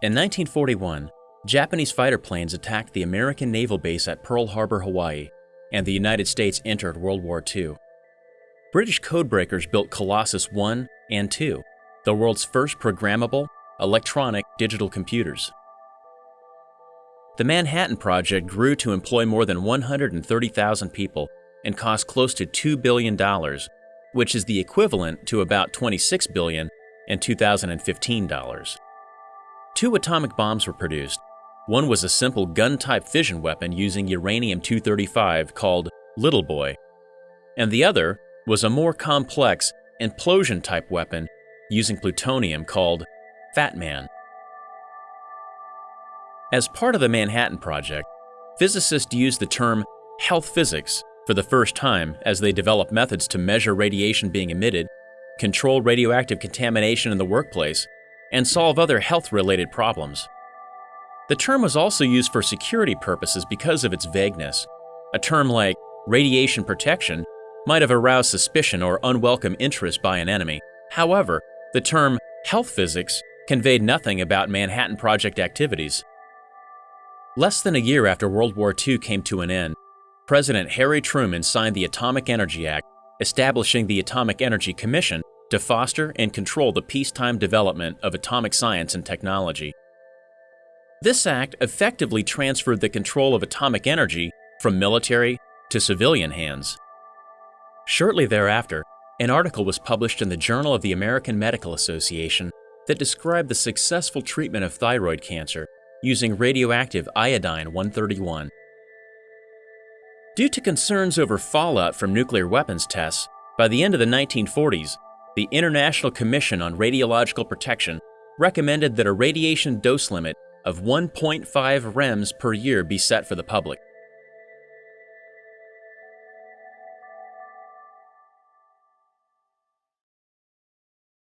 In 1941, Japanese fighter planes attacked the American naval base at Pearl Harbor, Hawaii, and the United States entered World War II. British codebreakers built Colossus 1 and 2, the world's first programmable, electronic digital computers. The Manhattan Project grew to employ more than 130,000 people and cost close to $2 billion, which is the equivalent to about 26 billion in 2015 dollars. Two atomic bombs were produced. One was a simple gun-type fission weapon using uranium-235 called Little Boy, and the other was a more complex implosion-type weapon using plutonium called Fat Man. As part of the Manhattan Project, physicists used the term health physics for the first time as they developed methods to measure radiation being emitted, control radioactive contamination in the workplace, and solve other health-related problems. The term was also used for security purposes because of its vagueness. A term like radiation protection might have aroused suspicion or unwelcome interest by an enemy. However, the term health physics conveyed nothing about Manhattan Project activities. Less than a year after World War II came to an end, President Harry Truman signed the Atomic Energy Act, establishing the Atomic Energy Commission to foster and control the peacetime development of atomic science and technology. This act effectively transferred the control of atomic energy from military to civilian hands. Shortly thereafter, an article was published in the Journal of the American Medical Association that described the successful treatment of thyroid cancer using radioactive iodine-131. Due to concerns over fallout from nuclear weapons tests, by the end of the 1940s, the International Commission on Radiological Protection recommended that a radiation dose limit of 1.5 rems per year be set for the public.